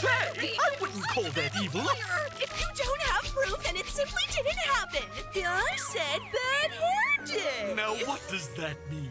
Hey, I wouldn't call that evil. If you don't have proof, then it simply didn't happen. I said bad hair day. Now, what does that mean?